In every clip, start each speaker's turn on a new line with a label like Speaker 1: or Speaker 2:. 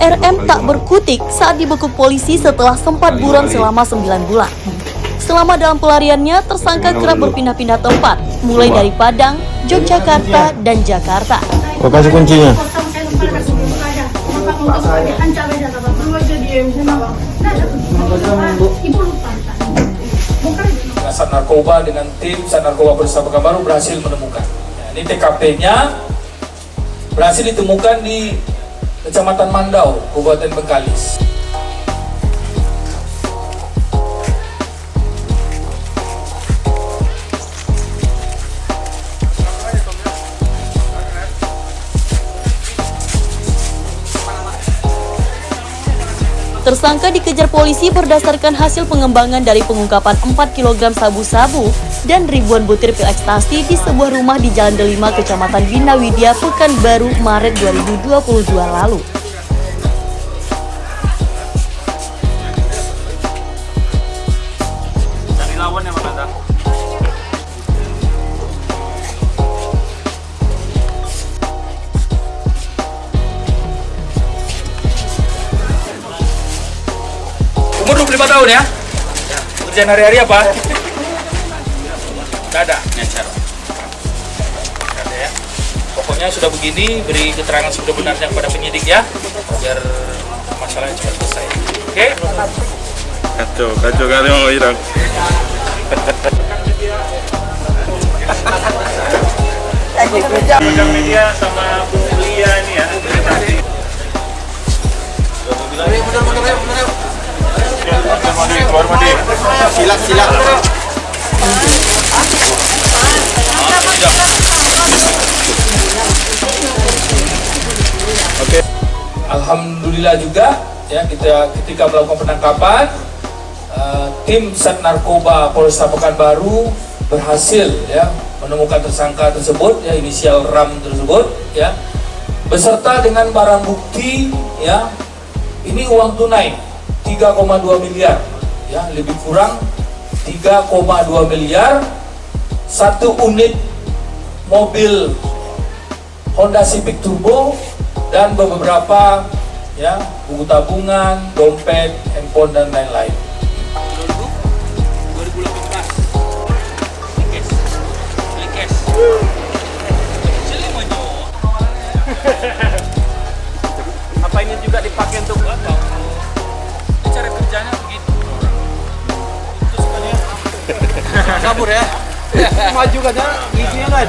Speaker 1: RM tak berkutik saat dibekuk polisi setelah sempat buron selama 9 bulan. Selama dalam pelariannya, tersangka kerap berpindah-pindah tempat, mulai dari Padang, Yogyakarta, dan Jakarta.
Speaker 2: Kasih kuncinya.
Speaker 3: Sat Narkoba dengan tim Sat Narkoba Polresta Pekanbaru berhasil menemukan. Nah, ini TKP-nya berhasil ditemukan di Kecamatan Mandau, Kabupaten Bengkalis.
Speaker 1: Tersangka dikejar polisi berdasarkan hasil pengembangan dari pengungkapan 4 kg sabu-sabu dan ribuan butir pil ekstasi di sebuah rumah di Jalan Delima, Kecamatan Bina Widya, Pekanbaru, Maret 2022 lalu.
Speaker 3: Umur 25 tahun ya? Kerjaan hari-hari apa? Tidak ada, nyacar. Nggak ada ya. Pokoknya sudah begini, beri keterangan sebenarnya kepada penyidik ya, biar masalahnya cepat selesai. Oke?
Speaker 2: Kacau, kacau kali mau hilang.
Speaker 4: Sosial media sama Bu Lia ini ya.
Speaker 2: Silat, silat.
Speaker 3: Alhamdulillah juga ya kita ketika melakukan penangkapan eh, tim Sat Narkoba Polresta Pekanbaru berhasil ya menemukan tersangka tersebut ya inisial RAM tersebut ya beserta dengan barang bukti ya ini uang tunai 3,2 miliar ya lebih kurang 3,2 miliar satu unit mobil Honda Civic Turbo dan beberapa ya buku tabungan, dompet, handphone dan lain-lain.
Speaker 4: Kabur ya. Maju katanya giginya kan.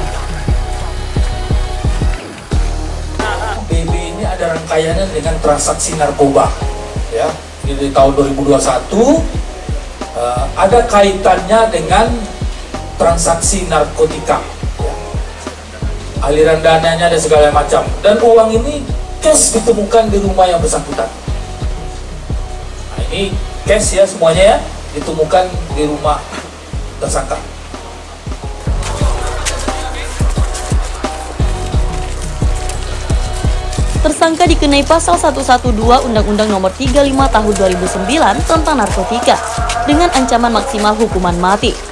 Speaker 3: BB ini ada rangkaiannya dengan transaksi narkoba ya di tahun 2021 eh, ada kaitannya dengan transaksi narkotika ya. aliran dananya dan segala macam dan uang ini cash ditemukan di rumah yang bersangkutan nah, ini cash ya semuanya ya ditemukan di rumah tersangka
Speaker 1: Tersangka dikenai pasal 112 Undang-Undang Nomor 35 Tahun 2009 tentang narkotika dengan ancaman maksimal hukuman mati.